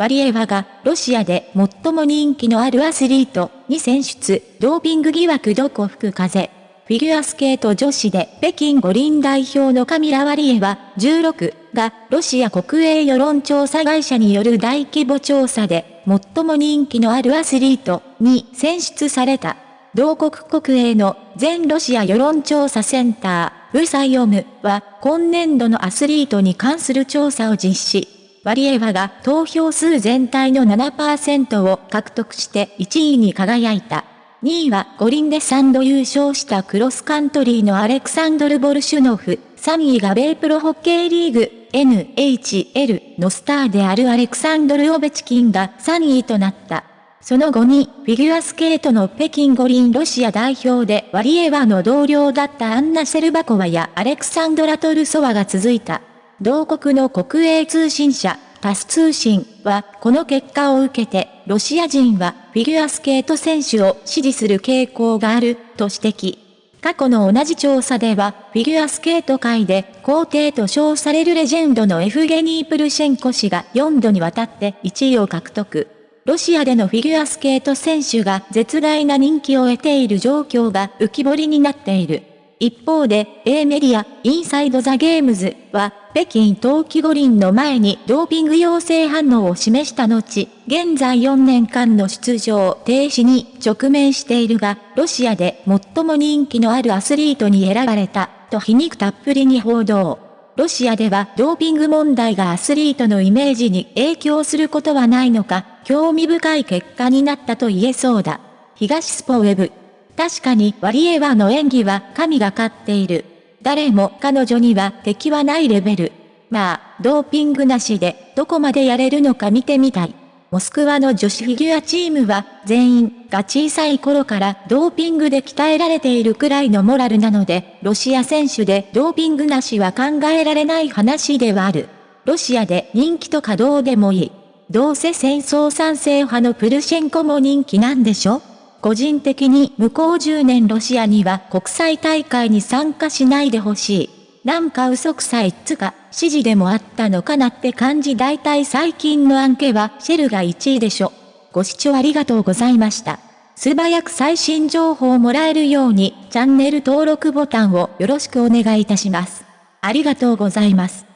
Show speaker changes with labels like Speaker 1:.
Speaker 1: ワリエワがロシアで最も人気のあるアスリートに選出、ドーピング疑惑どこ吹く風。フィギュアスケート女子で北京五輪代表のカミラ・ワリエワ16がロシア国営世論調査会社による大規模調査で最も人気のあるアスリートに選出された。同国国営の全ロシア世論調査センター、ブサイオムは今年度のアスリートに関する調査を実施。ワリエワが投票数全体の7%を獲得して1位に輝いた。2位は五輪で3度優勝したクロスカントリーのアレクサンドル・ボルシュノフ、3位が米プロホッケーリーグ NHL のスターであるアレクサンドル・オベチキンが3位となった。その後に、フィギュアスケートの北京五輪ロシア代表でワリエワの同僚だったアンナ・セルバコワやアレクサンドラ・トルソワが続いた。同国の国営通信社、タス通信は、この結果を受けて、ロシア人はフィギュアスケート選手を支持する傾向がある、と指摘。過去の同じ調査では、フィギュアスケート界で皇帝と称されるレジェンドのエフゲニー・プルシェンコ氏が4度にわたって1位を獲得。ロシアでのフィギュアスケート選手が絶大な人気を得ている状況が浮き彫りになっている。一方で、A メディア、インサイドザゲームズは、北京冬季五輪の前にドーピング陽性反応を示した後、現在4年間の出場停止に直面しているが、ロシアで最も人気のあるアスリートに選ばれた、と皮肉たっぷりに報道。ロシアではドーピング問題がアスリートのイメージに影響することはないのか、興味深い結果になったと言えそうだ。東スポウェブ確かにワリエワの演技は神がかっている。誰も彼女には敵はないレベル。まあ、ドーピングなしでどこまでやれるのか見てみたい。モスクワの女子フィギュアチームは全員が小さい頃からドーピングで鍛えられているくらいのモラルなので、ロシア選手でドーピングなしは考えられない話ではある。ロシアで人気とかどうでもいい。どうせ戦争賛成派のプルシェンコも人気なんでしょ？個人的に向こう10年ロシアには国際大会に参加しないでほしい。なんか嘘くさいっつか、指示でもあったのかなって感じ大体最近の案件はシェルが1位でしょ。ご視聴ありがとうございました。素早く最新情報をもらえるようにチャンネル登録ボタンをよろしくお願いいたします。ありがとうございます。